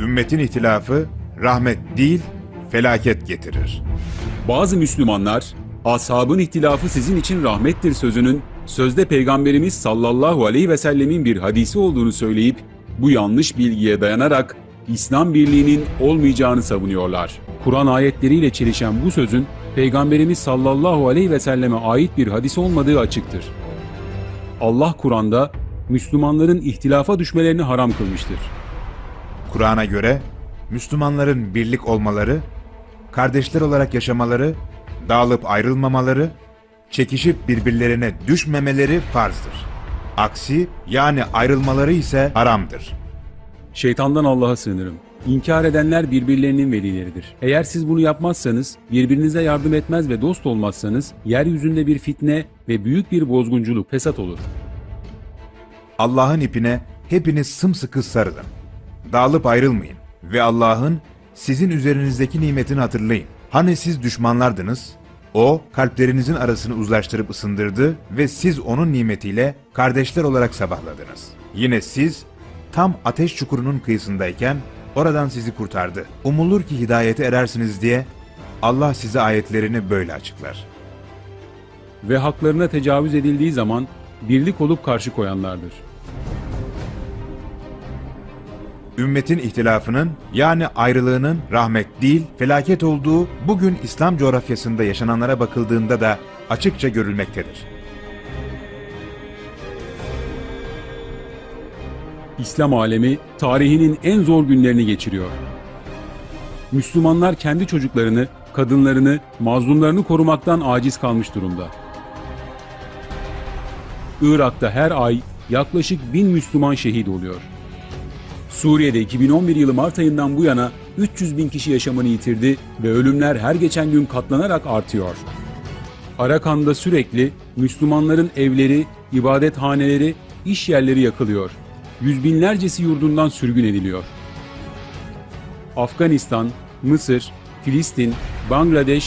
Ümmetin ihtilafı rahmet değil, felaket getirir. Bazı Müslümanlar, ashabın ihtilafı sizin için rahmettir sözünün, sözde Peygamberimiz sallallahu aleyhi ve sellemin bir hadisi olduğunu söyleyip, bu yanlış bilgiye dayanarak İslam birliğinin olmayacağını savunuyorlar. Kur'an ayetleriyle çelişen bu sözün, Peygamberimiz sallallahu aleyhi ve selleme ait bir hadis olmadığı açıktır. Allah Kur'an'da Müslümanların ihtilafa düşmelerini haram kılmıştır. Kur'an'a göre Müslümanların birlik olmaları, kardeşler olarak yaşamaları, dağılıp ayrılmamaları, çekişip birbirlerine düşmemeleri farzdır. Aksi yani ayrılmaları ise haramdır. Şeytandan Allah'a sığınırım. İnkar edenler birbirlerinin velileridir. Eğer siz bunu yapmazsanız, birbirinize yardım etmez ve dost olmazsanız, yeryüzünde bir fitne ve büyük bir bozgunculuk, fesat olur. Allah'ın ipine hepiniz sımsıkı sarılın. Dağılıp ayrılmayın ve Allah'ın sizin üzerinizdeki nimetini hatırlayın. Hani siz düşmanlardınız, o kalplerinizin arasını uzlaştırıp ısındırdı ve siz onun nimetiyle kardeşler olarak sabahladınız. Yine siz tam ateş çukurunun kıyısındayken oradan sizi kurtardı. Umulur ki hidayete erersiniz diye Allah size ayetlerini böyle açıklar. Ve haklarına tecavüz edildiği zaman birlik olup karşı koyanlardır. Ümmetin ihtilafının yani ayrılığının rahmet değil felaket olduğu bugün İslam coğrafyasında yaşananlara bakıldığında da açıkça görülmektedir. İslam alemi tarihinin en zor günlerini geçiriyor. Müslümanlar kendi çocuklarını, kadınlarını, mazlumlarını korumaktan aciz kalmış durumda. Irak'ta her ay yaklaşık bin Müslüman şehit oluyor. Suriye'de 2011 yılı Mart ayından bu yana 300 bin kişi yaşamını yitirdi ve ölümler her geçen gün katlanarak artıyor. Arakan'da sürekli Müslümanların evleri, ibadethaneleri, iş yerleri yakılıyor. Yüz binlercesi yurdundan sürgün ediliyor. Afganistan, Mısır, Filistin, Bangladeş